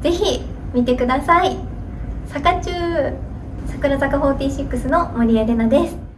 ぜひ見てください。坂中桜坂46の森江玲奈です。